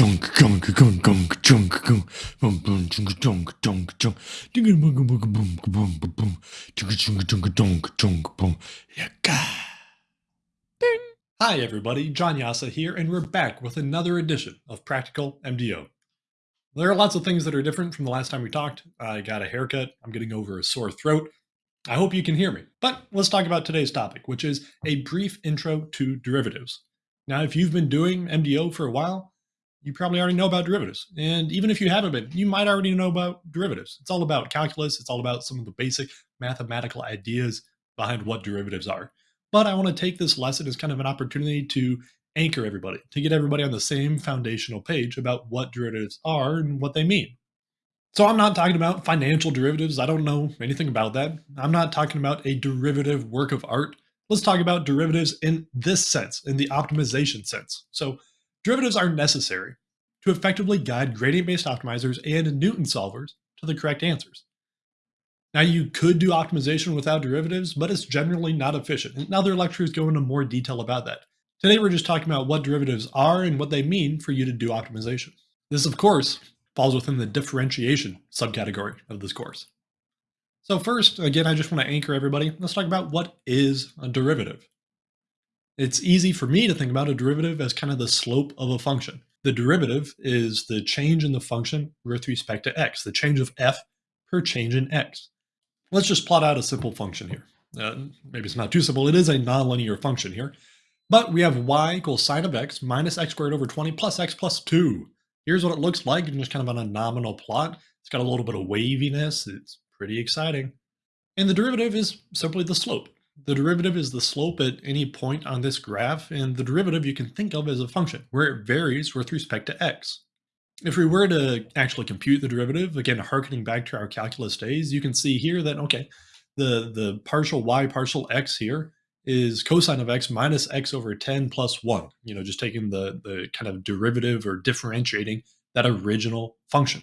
junk junk junk junk junk junk boom boom junk junk junk junk dinga boom boom boom boom boom boom junk junk junk junk junk boom yaka. Ding. Hi everybody, John Jasa here, and we're back with another edition of Practical MDO. There are lots of things that are different from the last time we talked. I got a haircut, I'm getting over a sore throat. I hope you can hear me. But let's talk about today's topic, which is a brief intro to derivatives. Now, if you've been doing MDO for a while, you probably already know about derivatives. And even if you haven't been, you might already know about derivatives. It's all about calculus. It's all about some of the basic mathematical ideas behind what derivatives are. But I want to take this lesson as kind of an opportunity to anchor everybody, to get everybody on the same foundational page about what derivatives are and what they mean. So I'm not talking about financial derivatives. I don't know anything about that. I'm not talking about a derivative work of art. Let's talk about derivatives in this sense, in the optimization sense. So Derivatives are necessary to effectively guide gradient-based optimizers and Newton solvers to the correct answers. Now you could do optimization without derivatives, but it's generally not efficient. And other lectures go into more detail about that. Today we're just talking about what derivatives are and what they mean for you to do optimization. This, of course, falls within the differentiation subcategory of this course. So first, again, I just want to anchor everybody. Let's talk about what is a derivative. It's easy for me to think about a derivative as kind of the slope of a function. The derivative is the change in the function with respect to x, the change of f per change in x. Let's just plot out a simple function here. Uh, maybe it's not too simple. It is a nonlinear function here. But we have y equals sine of x minus x squared over 20 plus x plus 2. Here's what it looks like just kind of on a nominal plot. It's got a little bit of waviness. It's pretty exciting. And the derivative is simply the slope. The derivative is the slope at any point on this graph, and the derivative you can think of as a function, where it varies with respect to x. If we were to actually compute the derivative, again, harkening back to our calculus days, you can see here that, okay, the, the partial y partial x here is cosine of x minus x over 10 plus 1, you know, just taking the, the kind of derivative or differentiating that original function.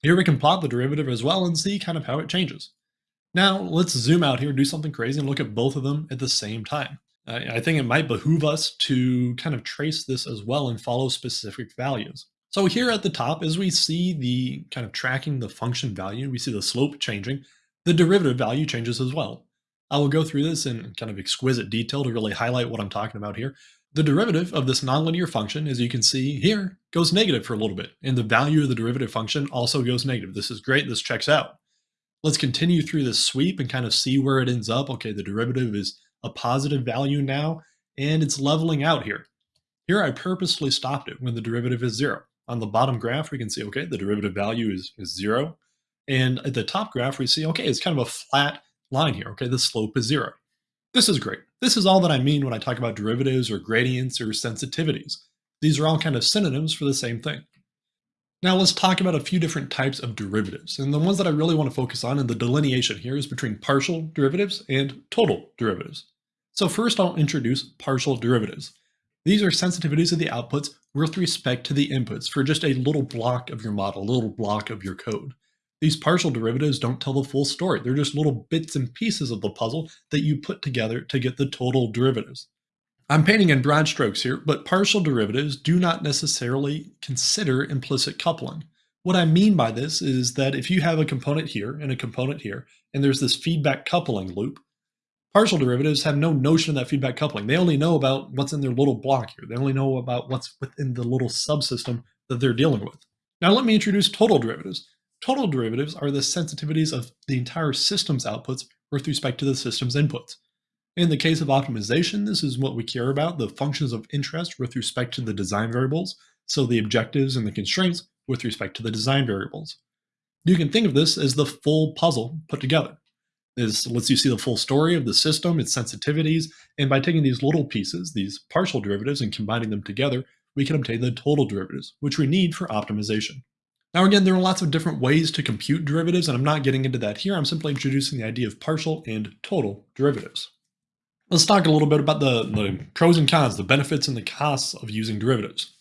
Here we can plot the derivative as well and see kind of how it changes. Now let's zoom out here, and do something crazy and look at both of them at the same time. I think it might behoove us to kind of trace this as well and follow specific values. So here at the top, as we see the kind of tracking the function value, we see the slope changing, the derivative value changes as well. I will go through this in kind of exquisite detail to really highlight what I'm talking about here. The derivative of this nonlinear function, as you can see here, goes negative for a little bit, and the value of the derivative function also goes negative. This is great, this checks out. Let's continue through this sweep and kind of see where it ends up. Okay, the derivative is a positive value now, and it's leveling out here. Here I purposely stopped it when the derivative is zero. On the bottom graph, we can see, okay, the derivative value is, is zero. And at the top graph, we see, okay, it's kind of a flat line here. Okay, the slope is zero. This is great. This is all that I mean when I talk about derivatives or gradients or sensitivities. These are all kind of synonyms for the same thing. Now let's talk about a few different types of derivatives. And the ones that I really want to focus on in the delineation here is between partial derivatives and total derivatives. So first I'll introduce partial derivatives. These are sensitivities of the outputs with respect to the inputs for just a little block of your model, a little block of your code. These partial derivatives don't tell the full story. They're just little bits and pieces of the puzzle that you put together to get the total derivatives. I'm painting in broad strokes here, but partial derivatives do not necessarily consider implicit coupling. What I mean by this is that if you have a component here and a component here, and there's this feedback coupling loop, partial derivatives have no notion of that feedback coupling. They only know about what's in their little block here. They only know about what's within the little subsystem that they're dealing with. Now let me introduce total derivatives. Total derivatives are the sensitivities of the entire system's outputs with respect to the system's inputs. In the case of optimization, this is what we care about, the functions of interest with respect to the design variables, so the objectives and the constraints with respect to the design variables. You can think of this as the full puzzle put together. This lets you see the full story of the system, its sensitivities, and by taking these little pieces, these partial derivatives, and combining them together, we can obtain the total derivatives, which we need for optimization. Now again, there are lots of different ways to compute derivatives, and I'm not getting into that here. I'm simply introducing the idea of partial and total derivatives. Let's talk a little bit about the, the pros and cons, the benefits and the costs of using derivatives.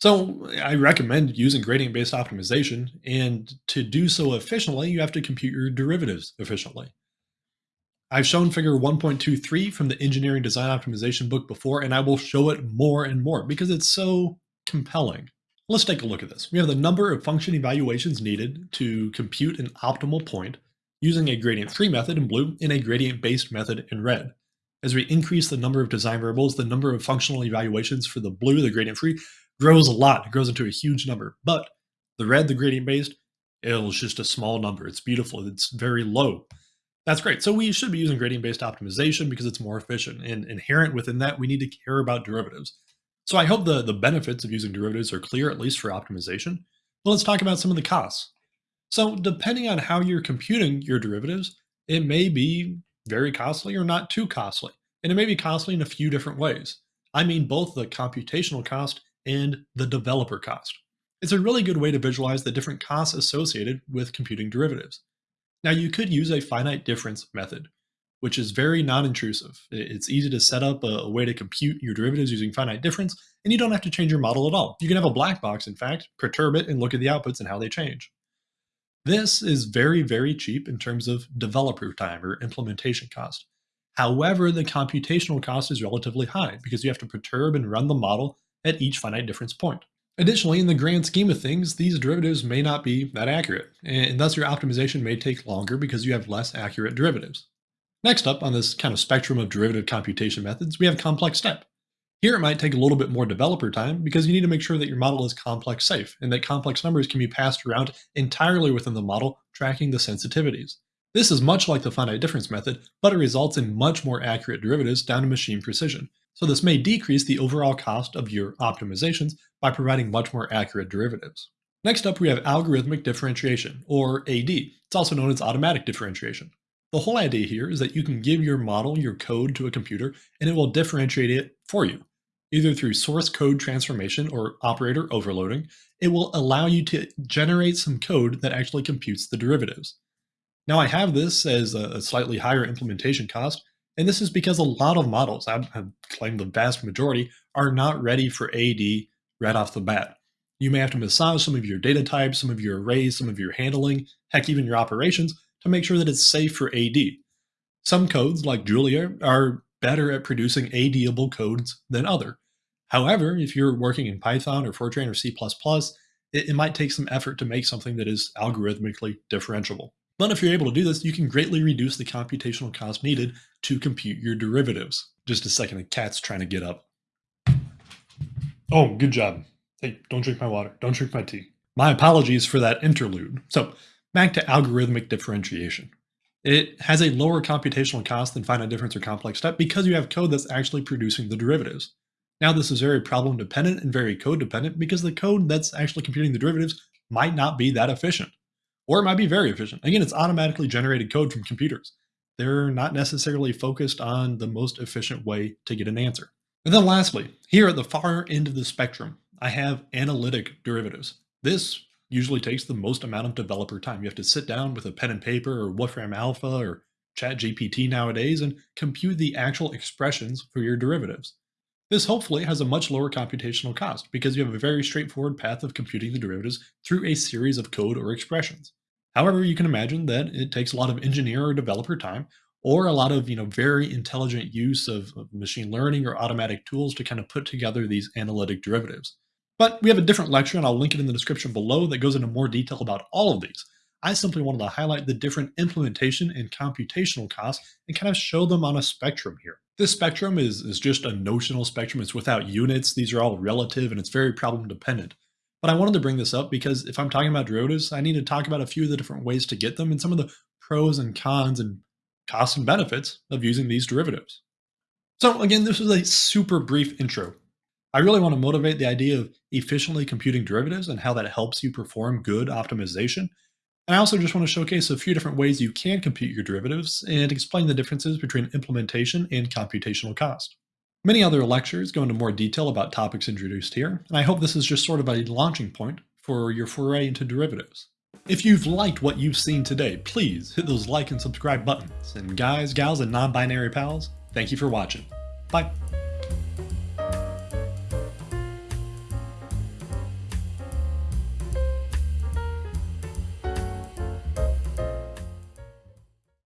So I recommend using gradient-based optimization, and to do so efficiently, you have to compute your derivatives efficiently. I've shown figure 1.23 from the engineering design optimization book before, and I will show it more and more because it's so compelling. Let's take a look at this. We have the number of function evaluations needed to compute an optimal point using a gradient free method in blue and a gradient based method in red. As we increase the number of design variables, the number of functional evaluations for the blue, the gradient free, grows a lot. It grows into a huge number. But the red, the gradient based, it's just a small number. It's beautiful. It's very low. That's great. So we should be using gradient based optimization because it's more efficient. And inherent within that, we need to care about derivatives. So I hope the, the benefits of using derivatives are clear, at least for optimization. But let's talk about some of the costs. So depending on how you're computing your derivatives, it may be very costly or not too costly. And it may be costly in a few different ways. I mean both the computational cost and the developer cost. It's a really good way to visualize the different costs associated with computing derivatives. Now you could use a finite difference method, which is very non-intrusive. It's easy to set up a, way to compute your derivatives using finite difference, and you don't have to change your model at all. You can have a black box, in fact, perturb it and look at the outputs and how they change. This is very, very cheap in terms of developer time or implementation cost. However, the computational cost is relatively high because you have to perturb and run the model at each finite difference point. Additionally, in the grand scheme of things, these derivatives may not be that accurate, and thus your optimization may take longer because you have less accurate derivatives. Next up on this kind of spectrum of derivative computation methods, we have complex step. Here it might take a little bit more developer time because you need to make sure that your model is complex safe and that complex numbers can be passed around entirely within the model, tracking the sensitivities. This is much like the finite difference method, but it results in much more accurate derivatives down to machine precision. So this may decrease the overall cost of your optimizations by providing much more accurate derivatives. Next up, we have algorithmic differentiation, or AD. It's also known as automatic differentiation. The whole idea here is that you can give your model your code to a computer and it will differentiate it for you. Either through source code transformation or operator overloading, it will allow you to generate some code that actually computes the derivatives. Now I have this as a slightly higher implementation cost, and this is because a lot of models, I claim the vast majority, are not ready for AD right off the bat. You may have to massage some of your data types, some of your arrays, some of your handling, heck, even your operations to make sure that it's safe for AD. Some codes, like Julia, are better at producing ADable codes than other. However, if you're working in Python or Fortran or C++, it, it might take some effort to make something that is algorithmically differentiable. But if you're able to do this, you can greatly reduce the computational cost needed to compute your derivatives. Just a second, the cat's trying to get up. Oh, good job. Hey, don't drink my water. Don't drink my tea. My apologies for that interlude. So, back to algorithmic differentiation. It has a lower computational cost than finite difference or complex step because you have code that's actually producing the derivatives. Now, this is very problem dependent and very code dependent because the code that's actually computing the derivatives might not be that efficient or it might be very efficient. Again, it's automatically generated code from computers. They're not necessarily focused on the most efficient way to get an answer. And then lastly, here at the far end of the spectrum, I have analytic derivatives. This usually takes the most amount of developer time. You have to sit down with a pen and paper or Wolfram Alpha or ChatGPT nowadays and compute the actual expressions for your derivatives. This hopefully has a much lower computational cost because you have a very straightforward path of computing the derivatives through a series of code or expressions. However, you can imagine that it takes a lot of engineer or developer time or a lot of you know very intelligent use of, of machine learning or automatic tools to kind of put together these analytic derivatives. But we have a different lecture, and I'll link it in the description below, that goes into more detail about all of these. I simply wanted to highlight the different implementation and computational costs and kind of show them on a spectrum here. This spectrum is, is just a notional spectrum. It's without units. These are all relative and it's very problem dependent. But I wanted to bring this up because if I'm talking about derivatives, I need to talk about a few of the different ways to get them and some of the pros and cons and costs and benefits of using these derivatives. So again, this was a super brief intro. I really want to motivate the idea of efficiently computing derivatives and how that helps you perform good optimization and I also just want to showcase a few different ways you can compute your derivatives and explain the differences between implementation and computational cost. Many other lectures go into more detail about topics introduced here, and I hope this is just sort of a launching point for your foray into derivatives. If you've liked what you've seen today, please hit those like and subscribe buttons. And guys, gals, and non-binary pals, thank you for watching. Bye.